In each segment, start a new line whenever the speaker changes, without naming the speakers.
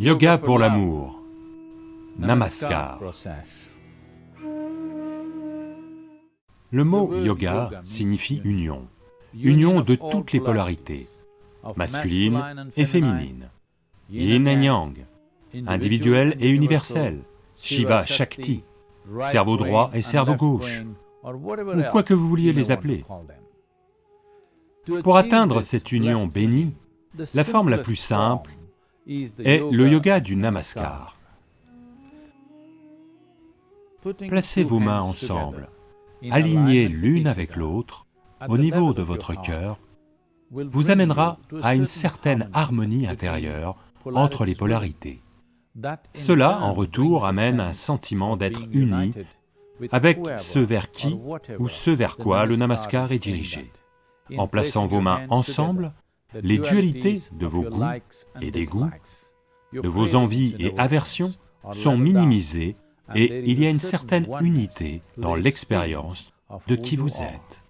Yoga pour l'amour, Namaskar. Le mot yoga signifie union, union. De toutes les polarités, masculine et féminine, yin et yang, individuel et universel, Shiva, Shakti, cerveau droit et cerveau gauche, ou quoi que vous vouliez les appeler. Pour atteindre cette union bénie, la forme la plus simple est le yoga du Namaskar. Placez vos mains ensemble, alignées l'une avec l'autre, au niveau de votre cœur, vous amènera à une certaine harmonie intérieure entre les polarités. Cela, en retour, amène un sentiment d'être uni avec ce vers qui ou ce vers quoi le namaskar est dirigé. En plaçant vos mains ensemble, les dualités de vos goûts et des goûts, de vos envies et aversions sont minimisées et il y a une certaine unité dans l'expérience de qui vous êtes.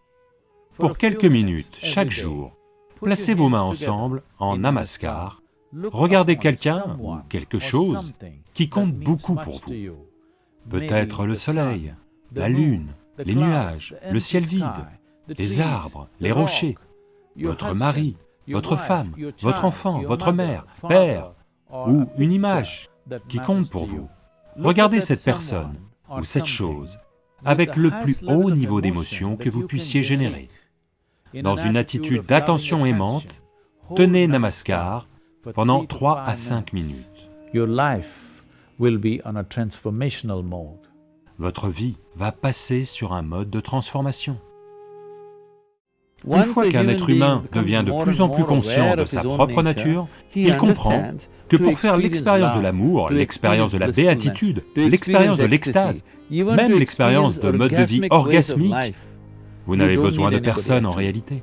Pour quelques minutes, chaque jour, placez vos mains ensemble en namaskar, regardez quelqu'un ou quelque chose qui compte beaucoup pour vous. Peut-être le soleil, la lune, les nuages, le ciel vide, les arbres, les rochers, votre mari, votre femme, votre enfant, votre mère, père, ou une image qui compte pour vous. Regardez cette personne ou cette chose avec le plus haut niveau d'émotion que vous puissiez générer. Dans une attitude d'attention aimante, tenez Namaskar pendant 3 à 5 minutes. Votre vie va passer sur un mode de transformation. Une fois qu'un être humain devient de plus en plus conscient de sa propre nature, il comprend que pour faire l'expérience de l'amour, l'expérience de la béatitude, l'expérience de l'extase, même l'expérience de mode de vie orgasmique, vous n'avez besoin de personne en réalité.